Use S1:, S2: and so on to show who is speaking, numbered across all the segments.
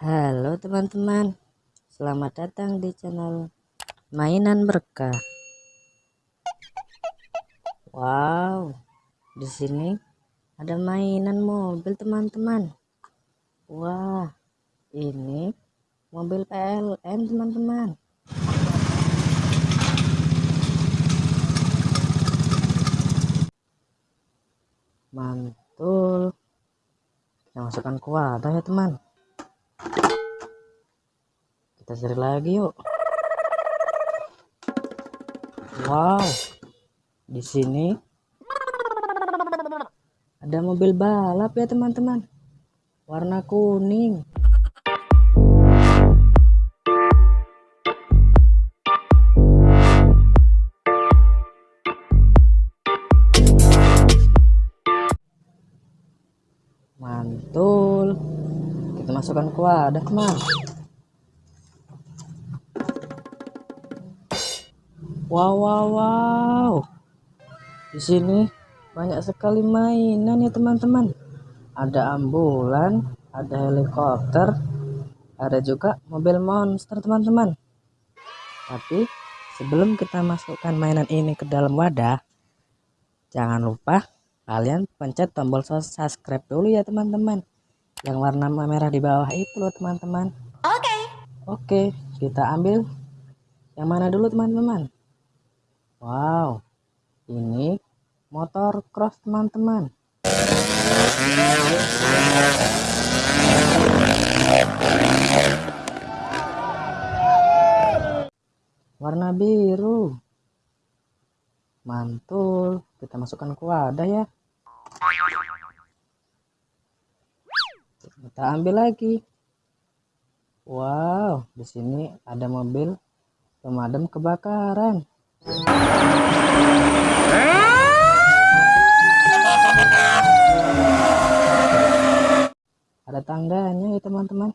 S1: Halo teman-teman, selamat datang di channel Mainan Berkah. Wow, di sini ada mainan mobil teman-teman. Wah, ini mobil PLN teman-teman. Mantul. Kita masukkan wadah ya teman kita cari lagi yuk. Wow. Di sini ada mobil balap ya teman-teman. Warna kuning. Mantul. Kita masukkan ke wadah teman wow wow wow. Di sini banyak sekali mainan ya teman-teman. Ada ambulan ada helikopter ada juga mobil monster teman-teman. Tapi sebelum kita masukkan mainan ini ke dalam wadah jangan lupa kalian pencet tombol subscribe dulu ya teman-teman. Yang warna merah di bawah itu loh teman-teman. Oke. Okay. oke kita ambil yang mana dulu teman-teman Wow, ini motor cross teman-teman. Warna biru. Mantul. Kita masukkan ke wadah ya. Kita ambil lagi. Wow, di sini ada mobil pemadam kebakaran. Ada tangganya ya teman-teman.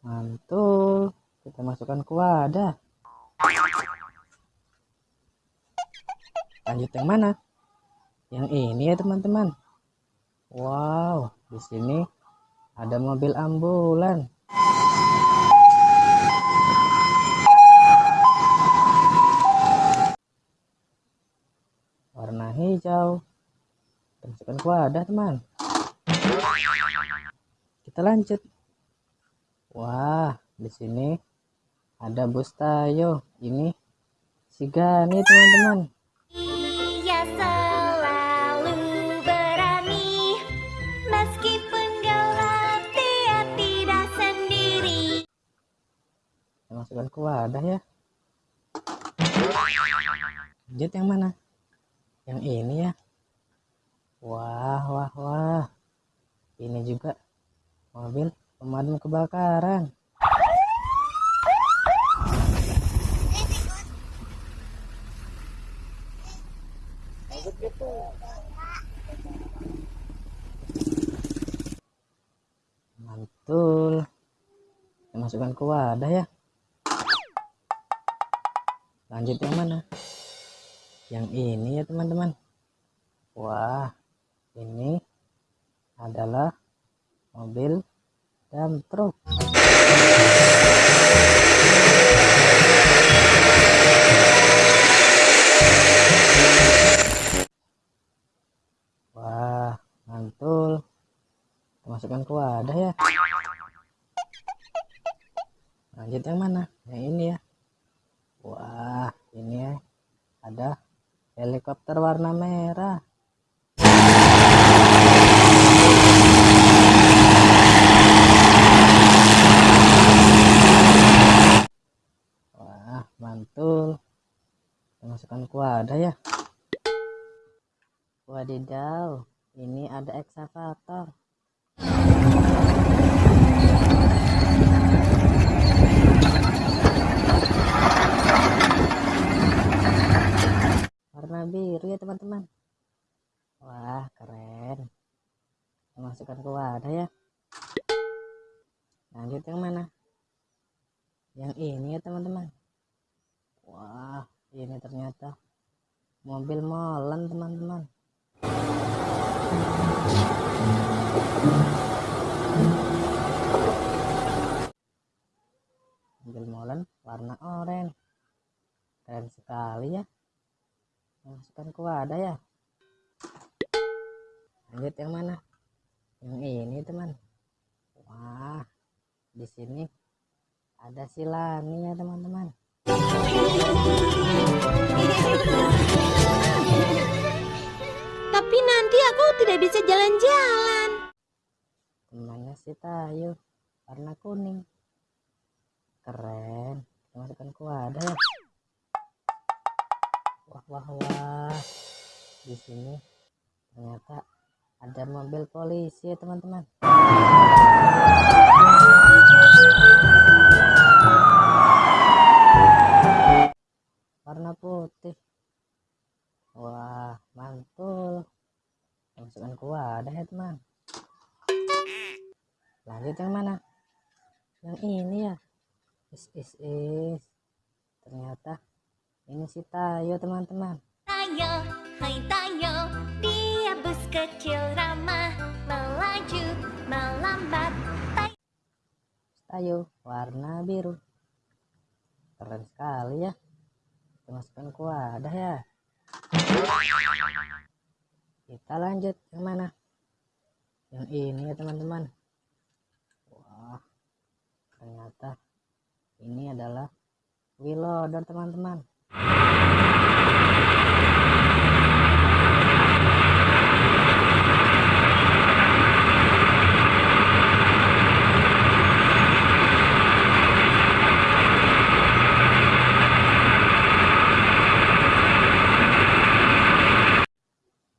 S1: Mantul. Kita masukkan ke wadah. Lanjut yang mana? Yang ini ya teman-teman. Wow, di sini ada mobil ambulan. warna hijau masukkan ke wadah teman. Kita lanjut. Wah di sini ada bus tayo. Ini si Gani teman-teman.
S2: Ia selalu berani. Meskipun gelap dia tidak sendiri.
S1: Kita masukkan ke wadah ya. Lanjut yang mana? Yang ini ya wah wah wah. Ini juga mobil pemadam kebakaran. Mantul. Masukkan ke wadah ya. Lanjut yang mana? Yang ini ya teman-teman. Wah ini adalah mobil dan truk. Wah mantul. Masukkan ke wadah ya. Lanjut yang mana? Yang ini ya. Wah ini ya. Ada helikopter warna merah mantul masukkan ke wadah ya. Wadidaw ini ada eksavator warna biru ya teman-teman. Wah keren. Masukkan ke wadah ya. Lanjut yang mana? Yang ini ya teman-teman wah ini ternyata. Mobil molen teman-teman. Mobil molen warna oranye. Keren sekali ya. Masukkan ke wadah ya. Lanjut yang mana? Yang ini teman. Wah di sini ada silani ya teman-teman.
S2: Tapi nanti aku tidak bisa jalan-jalan.
S1: temannya si Tayo warna kuning. Keren. Masukkan ke wadah. Ya wah wah wah. Di sini ternyata ada mobil polisi ya teman-teman is is is. Ternyata ini si Tayo teman-teman.
S2: Tayo, hai Tayo, dia bus kecil ramah, melaju, melambat.
S1: Tayo warna biru. Keren sekali ya. Masukkan ke wadah ya. Kita lanjut yang mana? Yang ini ya teman-teman. Wah ternyata ini adalah Willoder teman-teman.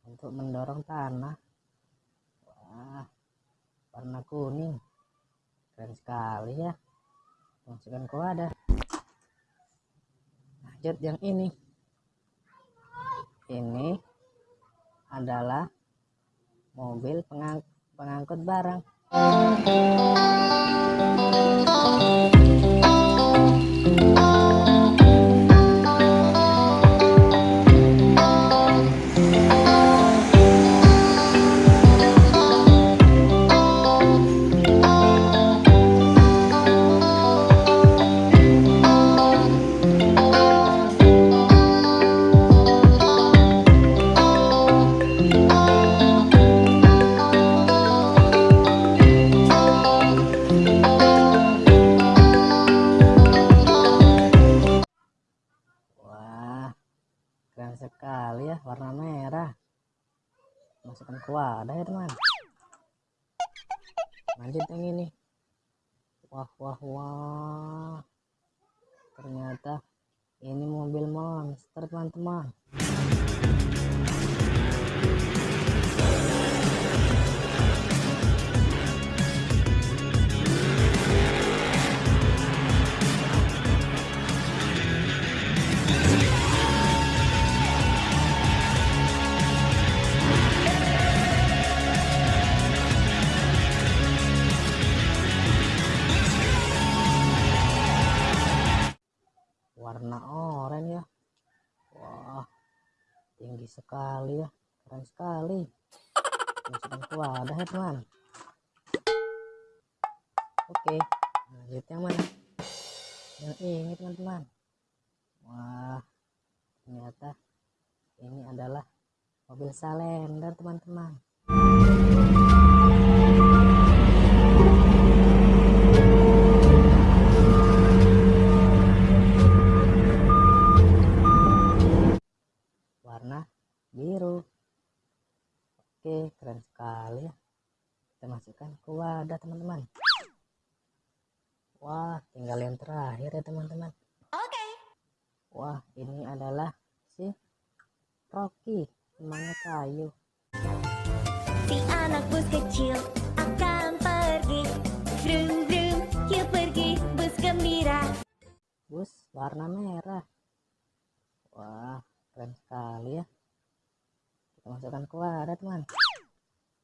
S1: Untuk mendorong tanah. Wah warna kuning. Keren sekali ya masukkan ke wadah. Lanjut yang ini. Ini adalah mobil pengang- pengangkut barang wadah ya teman. Lanjut yang ini wah wah wah. Ternyata ini mobil monster teman-teman tinggi sekali ya keren sekali. Masukkan ke wadah ya teman oke lanjut yang mana yang ini teman-teman wah ternyata ini adalah mobil salender teman-teman wadah teman-teman. Wah tinggal yang terakhir ya teman-teman.
S2: Oke.
S1: wah ini adalah si Rocky temannya kayu.
S2: Si anak bus kecil akan pergi. Brum brum, yuk pergi bus gembira.
S1: bus warna merah. Wah keren sekali ya. Kita masukkan ke wadah teman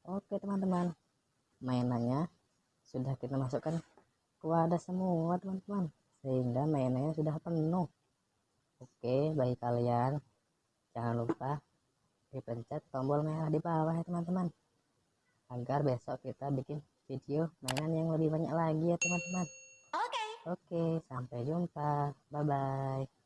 S1: oke teman-teman mainannya sudah kita masukkan ke wadah semua teman-teman sehingga mainannya sudah penuh oke bagi kalian jangan lupa dipencet tombol merah di bawah ya teman-teman agar besok kita bikin video mainan yang lebih banyak lagi ya teman-teman
S2: Oke.
S1: Oke, sampai jumpa. Bye bye.